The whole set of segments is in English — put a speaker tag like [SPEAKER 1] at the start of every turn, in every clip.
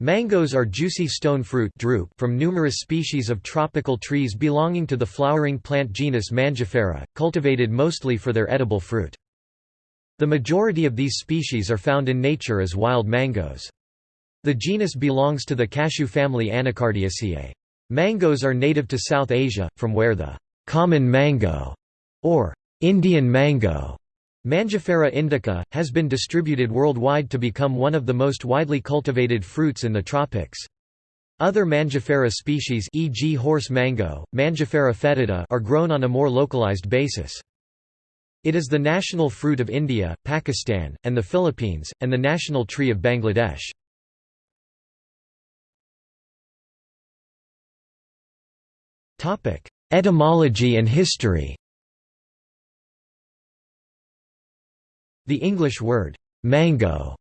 [SPEAKER 1] Mangoes are juicy stone fruit from numerous species of tropical trees belonging to the flowering plant genus Mangifera, cultivated mostly for their edible fruit. The majority of these species are found in nature as wild mangoes. The genus belongs to the cashew family Anacardiaceae. Mangoes are native to South Asia, from where the common mango or Indian mango Mangifera indica, has been distributed worldwide to become one of the most widely cultivated fruits in the tropics. Other Mangifera species e.g. horse mango, Mangifera foetida are grown on a more localized basis. It is the national fruit of India, Pakistan, and the Philippines, and the national tree of Bangladesh. Etymology and history The English word, mango,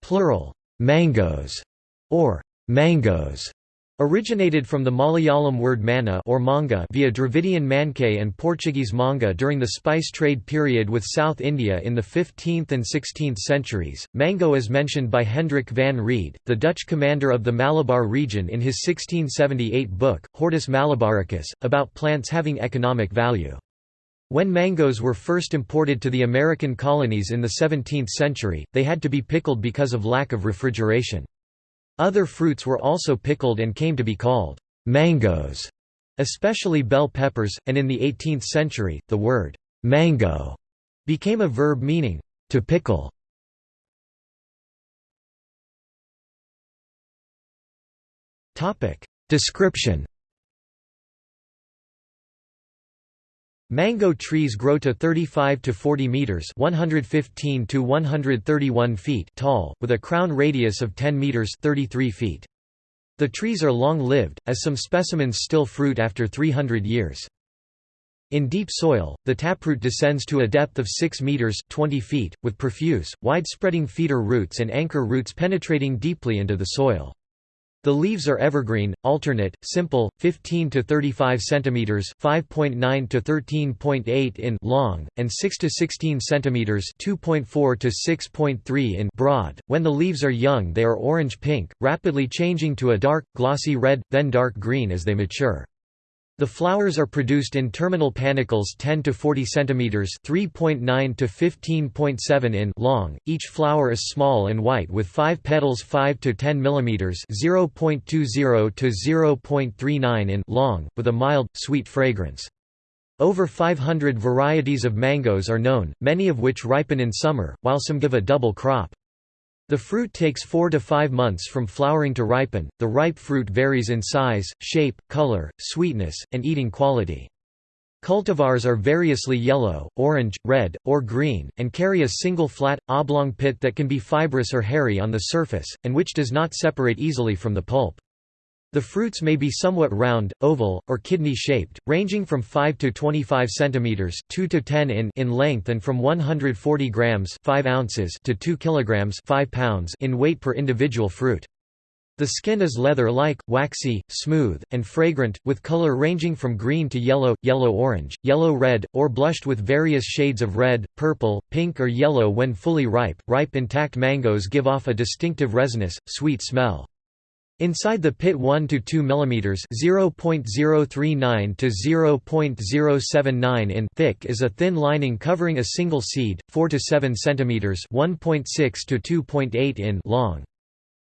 [SPEAKER 1] plural, mangoes, or mangoes, originated from the Malayalam word mana or manga via Dravidian manke and Portuguese manga during the spice trade period with South India in the 15th and 16th centuries. Mango is mentioned by Hendrik van Rheede, the Dutch commander of the Malabar region in his 1678 book, Hortus Malabaricus, about plants having economic value. When mangoes were first imported to the American colonies in the 17th century, they had to be pickled because of lack of refrigeration. Other fruits were also pickled and came to be called mangoes, especially bell peppers, and in the 18th century, the word mango became a verb meaning to pickle. Description Mango trees grow to 35 to 40 meters, 115 to 131 feet tall, with a crown radius of 10 meters, 33 feet. The trees are long-lived, as some specimens still fruit after 300 years. In deep soil, the taproot descends to a depth of 6 meters, 20 feet, with profuse, wide-spreading feeder roots and anchor roots penetrating deeply into the soil. The leaves are evergreen, alternate, simple, 15 to 35 cm (5.9 to 13.8 in) long, and 6 to 16 cm (2.4 to 6.3 in) broad. When the leaves are young, they are orange-pink, rapidly changing to a dark, glossy red, then dark green as they mature. The flowers are produced in terminal panicles 10 to 40 cm (3.9 to 15.7 in) long. Each flower is small and white with 5 petals 5 to 10 mm (0.20 to 0.39 in) long, with a mild, sweet fragrance. Over 500 varieties of mangoes are known, many of which ripen in summer, while some give a double crop. The fruit takes 4 to 5 months from flowering to ripen. The ripe fruit varies in size, shape, color, sweetness, and eating quality. Cultivars are variously yellow, orange, red, or green, and carry a single flat, oblong pit that can be fibrous or hairy on the surface, and which does not separate easily from the pulp. The fruits may be somewhat round, oval, or kidney-shaped, ranging from 5 to 25 cm 2 to 10 in in length and from 140 grams 5 ounces to 2 kilograms 5 pounds in weight per individual fruit. The skin is leather-like, waxy, smooth, and fragrant, with color ranging from green to yellow, yellow-orange, yellow-red, or blushed with various shades of red, purple, pink or yellow when fully ripe. Ripe intact mangoes give off a distinctive resinous, sweet smell. Inside the pit 1 to 2 mm (0.039 to 0.079 in) thick is a thin lining covering a single seed, 4 to 7 cm (1.6 to 2.8 in) long.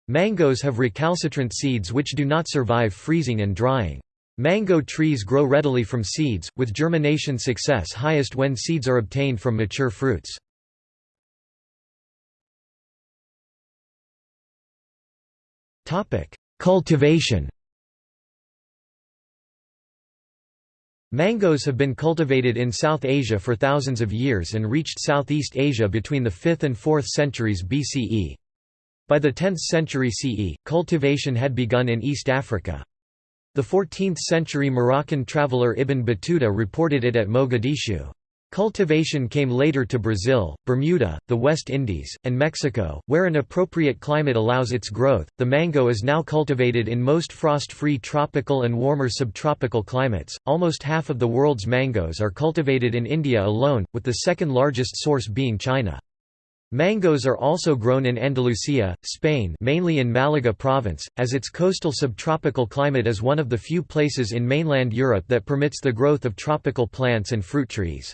[SPEAKER 1] Mangoes have recalcitrant seeds which do not survive freezing and drying. Mango trees grow readily from seeds, with germination success highest when seeds are obtained from mature fruits. Cultivation Mangoes have been cultivated in South Asia for thousands of years and reached Southeast Asia between the 5th and 4th centuries BCE. By the 10th century CE, cultivation had begun in East Africa. The 14th-century Moroccan traveller Ibn Battuta reported it at Mogadishu. Cultivation came later to Brazil, Bermuda, the West Indies, and Mexico, where an appropriate climate allows its growth. The mango is now cultivated in most frost free tropical and warmer subtropical climates. Almost half of the world's mangoes are cultivated in India alone, with the second largest source being China. Mangoes are also grown in Andalusia, Spain mainly in Malaga province, as its coastal subtropical climate is one of the few places in mainland Europe that permits the growth of tropical plants and fruit trees.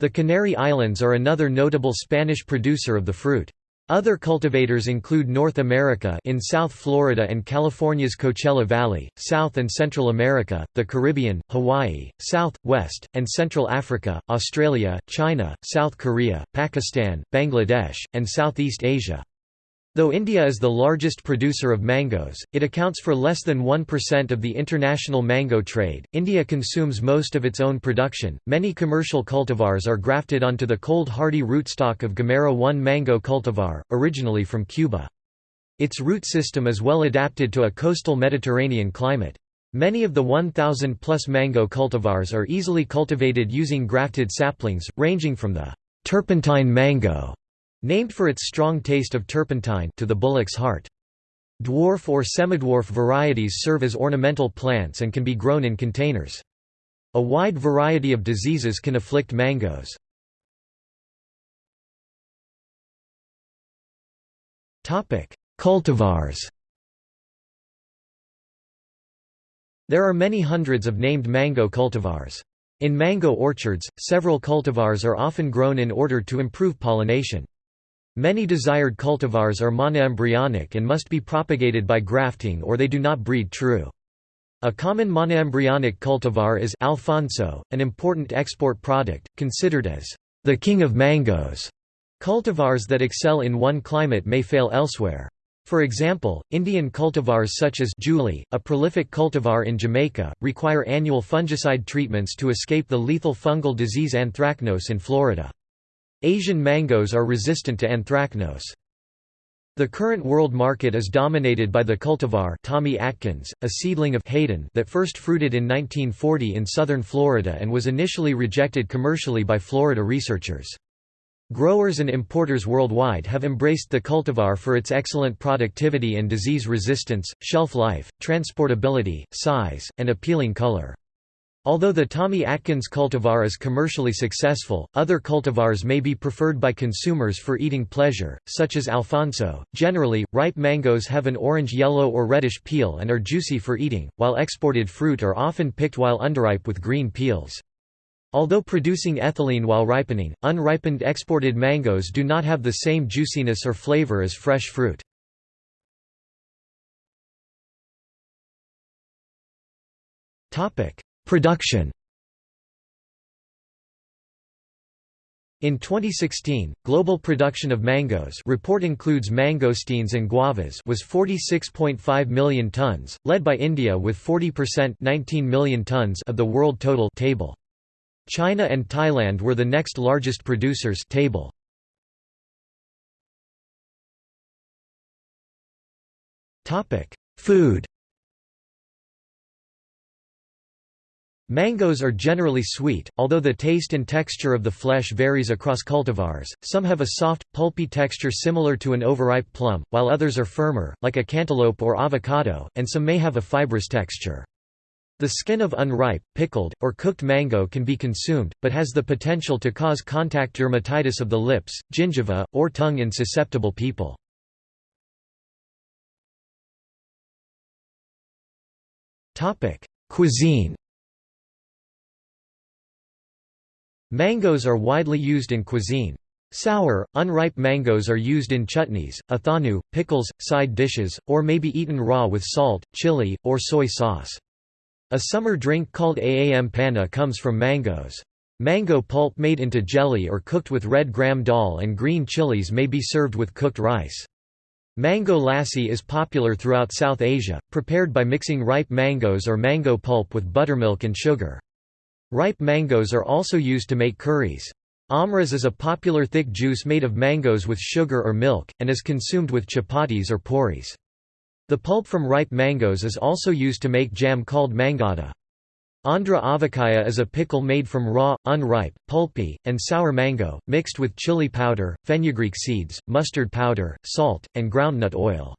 [SPEAKER 1] The Canary Islands are another notable Spanish producer of the fruit. Other cultivators include North America in South Florida and California's Coachella Valley, South and Central America, the Caribbean, Hawaii, South, West, and Central Africa, Australia, China, South Korea, Pakistan, Bangladesh, and Southeast Asia. Though India is the largest producer of mangoes, it accounts for less than 1% of the international mango trade. India consumes most of its own production. Many commercial cultivars are grafted onto the cold hardy rootstock of Gomera 1 mango cultivar, originally from Cuba. Its root system is well adapted to a coastal Mediterranean climate. Many of the 1,000 plus mango cultivars are easily cultivated using grafted saplings, ranging from the turpentine mango Named for its strong taste of turpentine to the bullock's heart. Dwarf or semidwarf varieties serve as ornamental plants and can be grown in containers. A wide variety of diseases can afflict mangoes. Cultivars There are many hundreds of named mango cultivars. In mango orchards, several cultivars are often grown in order to improve pollination. Many desired cultivars are monoembryonic and must be propagated by grafting or they do not breed true. A common monoembryonic cultivar is Alphonso, an important export product, considered as the king of mangoes. Cultivars that excel in one climate may fail elsewhere. For example, Indian cultivars such as Julie, a prolific cultivar in Jamaica, require annual fungicide treatments to escape the lethal fungal disease anthracnose in Florida. Asian mangoes are resistant to anthracnose. The current world market is dominated by the cultivar Tommy Atkins, a seedling of Haden that first fruited in 1940 in southern Florida and was initially rejected commercially by Florida researchers. Growers and importers worldwide have embraced the cultivar for its excellent productivity and disease resistance, shelf life, transportability, size, and appealing color. Although the Tommy Atkins cultivar is commercially successful, other cultivars may be preferred by consumers for eating pleasure, such as Alphonso. Generally, ripe mangoes have an orange-yellow or reddish peel and are juicy for eating, while exported fruit are often picked while underripe with green peels. Although producing ethylene while ripening, unripened exported mangoes do not have the same juiciness or flavor as fresh fruit. Topic: Production In 2016, global production of mangoes report includes mangosteens and guavas was 46.5 million tons, led by India with 40% 19 million tons of the world total table. China and Thailand were the next largest producers table. Food Mangoes are generally sweet, although the taste and texture of the flesh varies across cultivars, some have a soft, pulpy texture similar to an overripe plum, while others are firmer, like a cantaloupe or avocado, and some may have a fibrous texture. The skin of unripe, pickled, or cooked mango can be consumed, but has the potential to cause contact dermatitis of the lips, gingiva, or tongue in susceptible people. Cuisine Mangoes are widely used in cuisine. Sour, unripe mangoes are used in chutneys, athanu, pickles, side dishes, or may be eaten raw with salt, chili, or soy sauce. A summer drink called aam panna comes from mangoes. Mango pulp made into jelly or cooked with red gram dal and green chilies may be served with cooked rice. Mango lassi is popular throughout South Asia, prepared by mixing ripe mangoes or mango pulp with buttermilk and sugar. Ripe mangoes are also used to make curries. Amras is a popular thick juice made of mangoes with sugar or milk, and is consumed with chapatis or puris. The pulp from ripe mangoes is also used to make jam called mangada. Andhra avakaya is a pickle made from raw, unripe, pulpy, and sour mango, mixed with chili powder, fenugreek seeds, mustard powder, salt, and groundnut oil.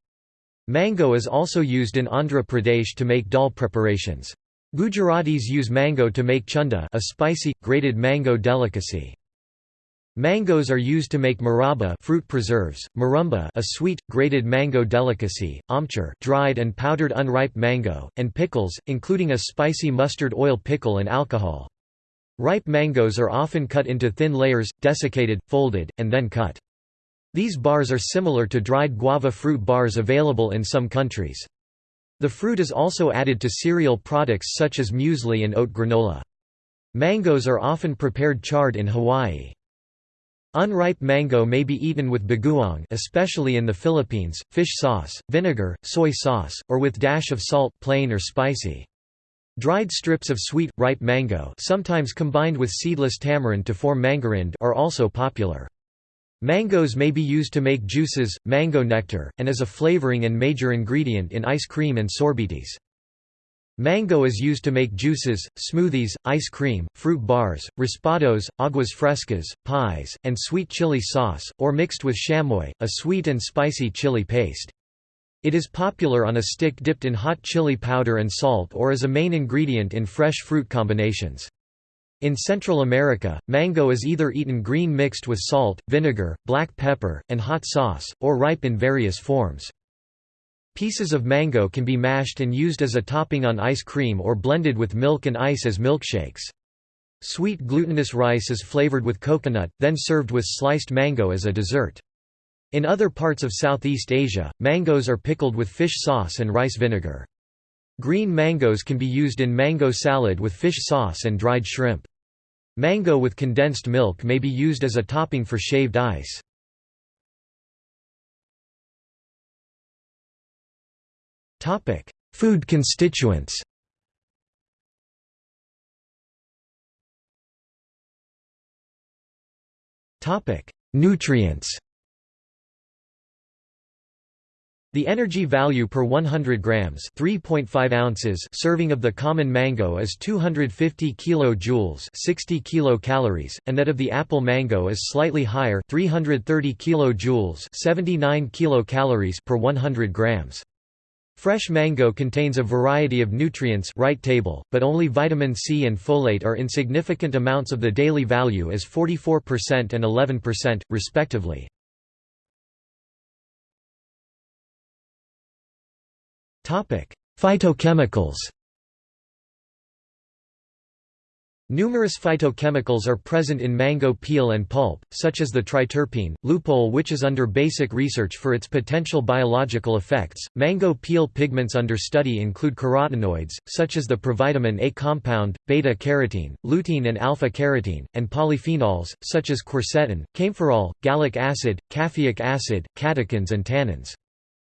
[SPEAKER 1] Mango is also used in Andhra Pradesh to make dal preparations. Gujaratis use mango to make chunda a spicy, grated mango delicacy. Mangoes are used to make murabba fruit preserves, muramba a sweet, grated mango delicacy, amchur dried and powdered unripe mango, and pickles, including a spicy mustard oil pickle and alcohol. Ripe mangoes are often cut into thin layers, desiccated, folded, and then cut. These bars are similar to dried guava fruit bars available in some countries. The fruit is also added to cereal products such as muesli and oat granola. Mangoes are often prepared charred in Hawaii. Unripe mango may be eaten with bagoong especially in the Philippines, fish sauce, vinegar, soy sauce, or with dash of salt plain or spicy. Dried strips of sweet, ripe mango sometimes combined with seedless tamarind to form mangarind are also popular. Mangoes may be used to make juices, mango nectar, and as a flavoring and major ingredient in ice cream and sorbetes. Mango is used to make juices, smoothies, ice cream, fruit bars, raspados, aguas frescas, pies, and sweet chili sauce, or mixed with chamoy, a sweet and spicy chili paste. It is popular on a stick dipped in hot chili powder and salt or as a main ingredient in fresh fruit combinations. In Central America, mango is either eaten green mixed with salt, vinegar, black pepper, and hot sauce, or ripe in various forms. Pieces of mango can be mashed and used as a topping on ice cream or blended with milk and ice as milkshakes. Sweet glutinous rice is flavored with coconut, then served with sliced mango as a dessert. In other parts of Southeast Asia, mangoes are pickled with fish sauce and rice vinegar. Green mangoes can be used in mango salad with fish sauce and dried shrimp. Mango with condensed milk may be used as a topping for shaved ice. Food constituents Nutrients The energy value per 100 grams, 3.5 ounces serving of the common mango is 250 kilojoules, 60 kilocalories, and that of the apple mango is slightly higher, 330 kilojoules, 79 kilocalories per 100 grams. Fresh mango contains a variety of nutrients right table, but only vitamin C and folate are in significant amounts of the daily value as 44% and 11%, respectively. Phytochemicals Numerous phytochemicals are present in mango peel and pulp, such as the triterpene, lupeol which is under basic research for its potential biological effects. Mango peel pigments under study include carotenoids, such as the provitamin A compound, beta-carotene, lutein and alpha-carotene, and polyphenols, such as quercetin, kaempferol, gallic acid, caffeic acid, catechins and tannins.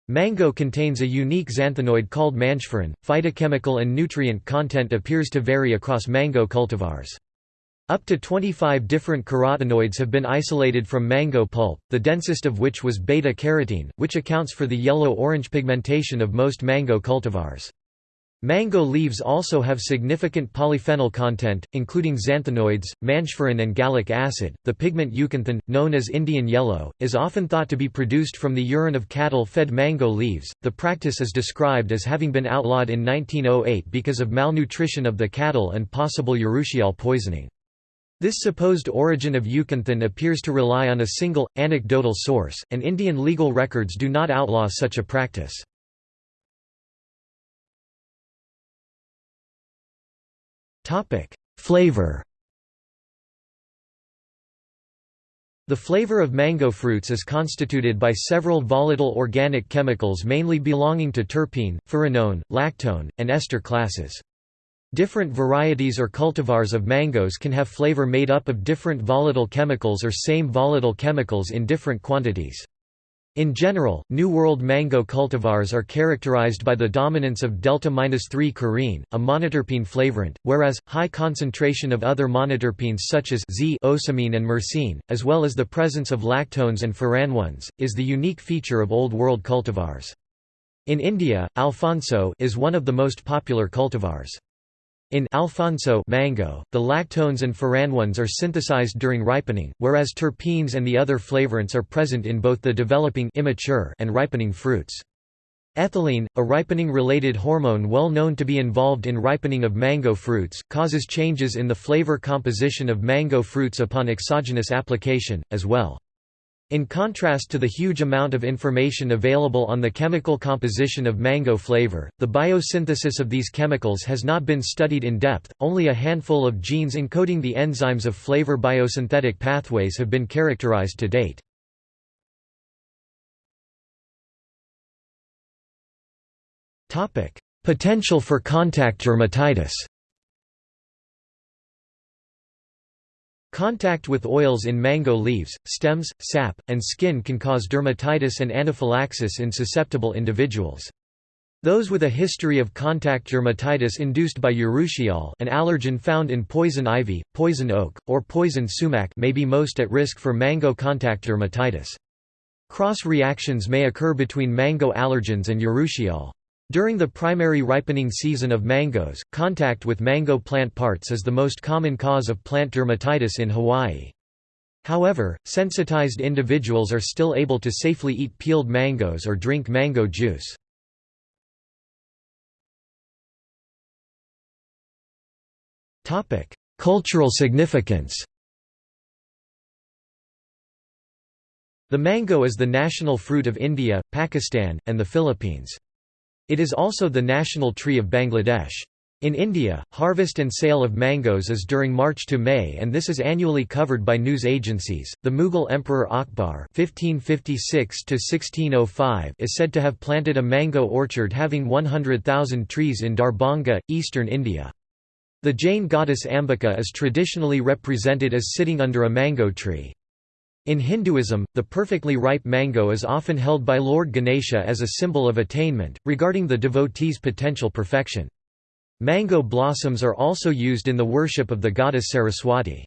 [SPEAKER 1] Mango contains a unique xanthonoid called mangiferin. Phytochemical and nutrient content appears to vary across mango cultivars. Up to 25 different carotenoids have been isolated from mango pulp, the densest of which was beta-carotene, which accounts for the yellow-orange pigmentation of most mango cultivars. Mango leaves also have significant polyphenol content, including xanthonoids, mangiferin, and gallic acid. The pigment euxanthin, known as Indian yellow, is often thought to be produced from the urine of cattle fed mango leaves. The practice is described as having been outlawed in 1908 because of malnutrition of the cattle and possible urushiol poisoning. This supposed origin of euxanthin appears to rely on a single, anecdotal source, and Indian legal records do not outlaw such a practice. Topic: Flavor. The flavor of mango fruits is constituted by several volatile organic chemicals mainly belonging to terpene, furanone, lactone, and ester classes. Different varieties or cultivars of mangoes can have flavor made up of different volatile chemicals or same volatile chemicals in different quantities. In general, New World mango cultivars are characterized by the dominance of delta-3 carene, a monoterpene flavorant, whereas, high concentration of other monoterpenes such as Z ocimene and myrcene, as well as the presence of lactones and furanones, is the unique feature of Old World cultivars. In India, Alphonso is one of the most popular cultivars. In Alphonso mango, the lactones and furanones are synthesized during ripening, whereas terpenes and the other flavorants are present in both the developing immature and ripening fruits. Ethylene, a ripening-related hormone well known to be involved in ripening of mango fruits, causes changes in the flavor composition of mango fruits upon exogenous application, as well. In contrast to the huge amount of information available on the chemical composition of mango flavor, the biosynthesis of these chemicals has not been studied in depth, only a handful of genes encoding the enzymes of flavor biosynthetic pathways have been characterized to date. Potential for contact dermatitis Contact with oils in mango leaves, stems, sap, and skin can cause dermatitis and anaphylaxis in susceptible individuals. Those with a history of contact dermatitis induced by urushiol an allergen found in poison ivy, poison oak, or poison sumac may be most at risk for mango contact dermatitis. Cross reactions may occur between mango allergens and urushiol. During the primary ripening season of mangoes, contact with mango plant parts is the most common cause of plant dermatitis in Hawaii. However, sensitized individuals are still able to safely eat peeled mangoes or drink mango juice. Cultural significance The mango is the national fruit of India, Pakistan, and the Philippines. It is also the national tree of Bangladesh. In India, harvest and sale of mangoes is during March to May and this is annually covered by news agencies. The Mughal Emperor Akbar (1556–1605) is said to have planted a mango orchard having 100,000 trees in Darbhanga, eastern India. The Jain goddess Ambika is traditionally represented as sitting under a mango tree. In Hinduism, the perfectly ripe mango is often held by Lord Ganesha as a symbol of attainment, regarding the devotee's potential perfection. Mango blossoms are also used in the worship of the goddess Saraswati.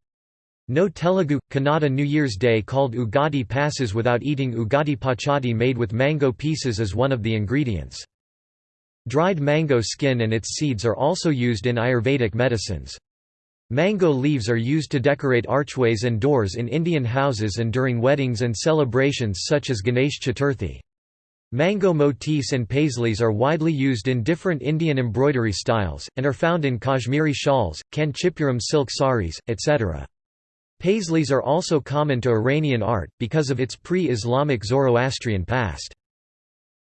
[SPEAKER 1] No Telugu, Kannada New Year's Day called Ugadi passes without eating Ugadi pachadi made with mango pieces as one of the ingredients. Dried mango skin and its seeds are also used in Ayurvedic medicines. Mango leaves are used to decorate archways and doors in Indian houses and during weddings and celebrations such as Ganesh Chaturthi. Mango motifs and paisleys are widely used in different Indian embroidery styles, and are found in Kashmiri shawls, Kanchipuram silk saris, etc. Paisleys are also common to Iranian art, because of its pre-Islamic Zoroastrian past.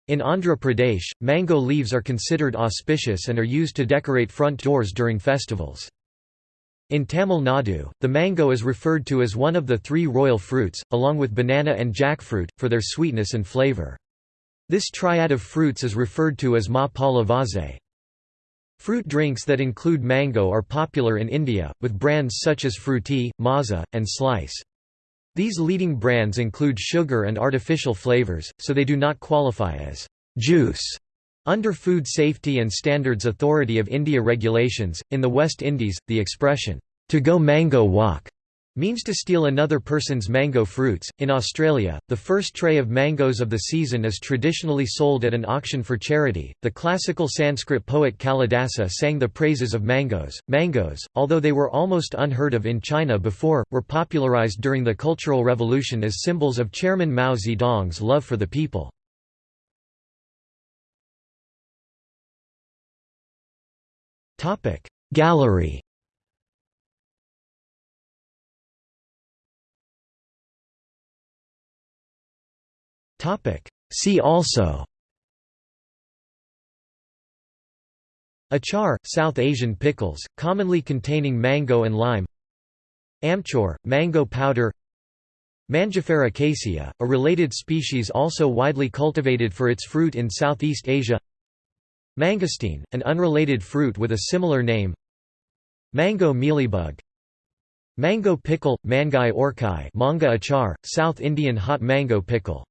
[SPEAKER 1] In Andhra Pradesh, mango leaves are considered auspicious and are used to decorate front doors during festivals. In Tamil Nadu, the mango is referred to as one of the three royal fruits, along with banana and jackfruit, for their sweetness and flavour. This triad of fruits is referred to as ma pala Fruit drinks that include mango are popular in India, with brands such as Frooti, Maaza, and Slice. These leading brands include sugar and artificial flavors, so they do not qualify as juice under Food Safety and Standards Authority of India regulations, in the West Indies, the expression, to go mango walk, means to steal another person's mango fruits. In Australia, the first tray of mangoes of the season is traditionally sold at an auction for charity. The classical Sanskrit poet Kalidasa sang the praises of mangoes. Mangoes, although they were almost unheard of in China before, were popularized during the Cultural Revolution as symbols of Chairman Mao Zedong's love for the people. Gallery. See also. Achar, South Asian pickles, commonly containing mango and lime. Amchur, mango powder. Mangifera caesia, a related species also widely cultivated for its fruit in Southeast Asia Mangosteen, an unrelated fruit with a similar name. Mango mealybug. Mango pickle, mangai orkai manga achar, South Indian hot mango pickle